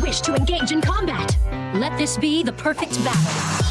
wish to engage in combat? Let this be the perfect battle.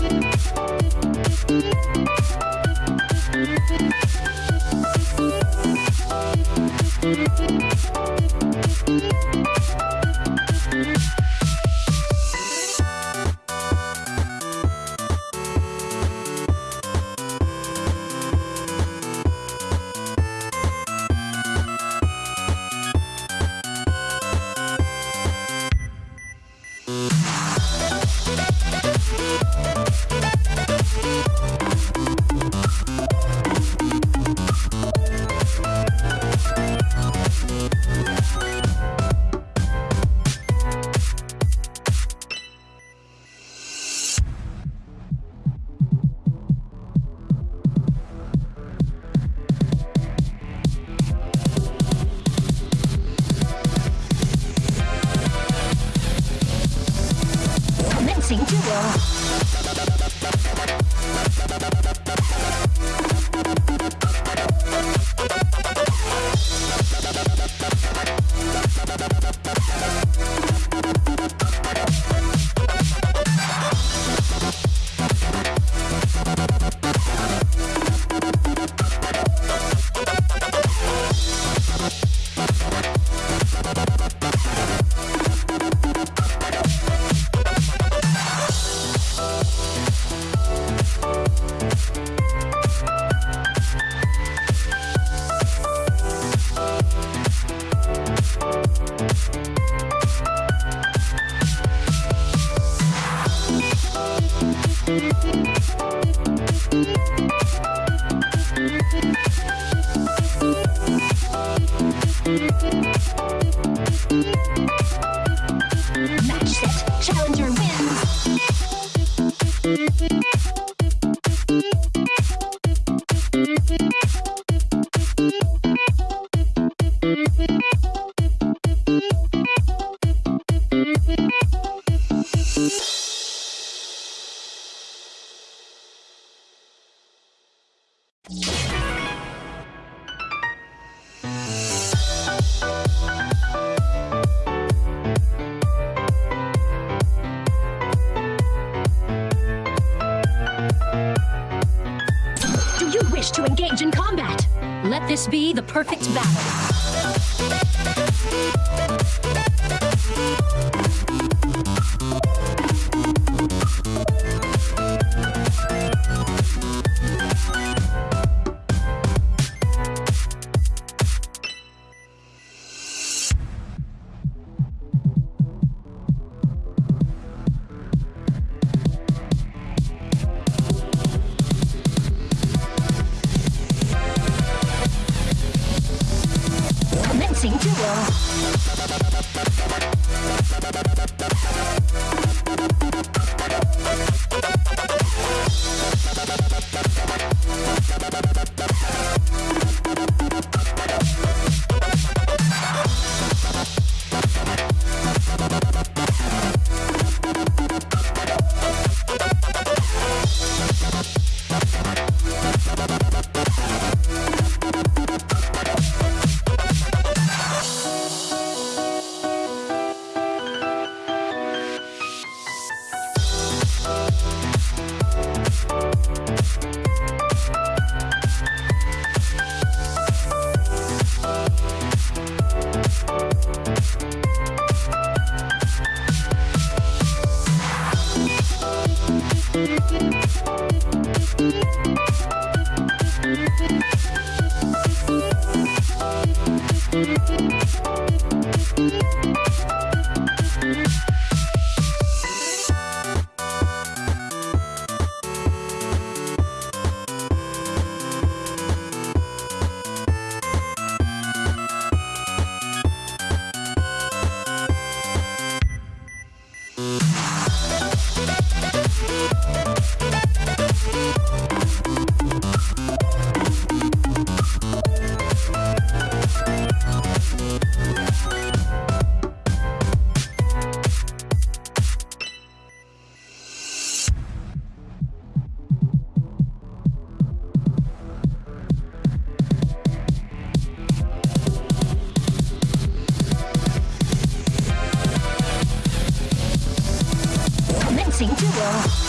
Bye. 行之我 Let this be the perfect battle. Música feel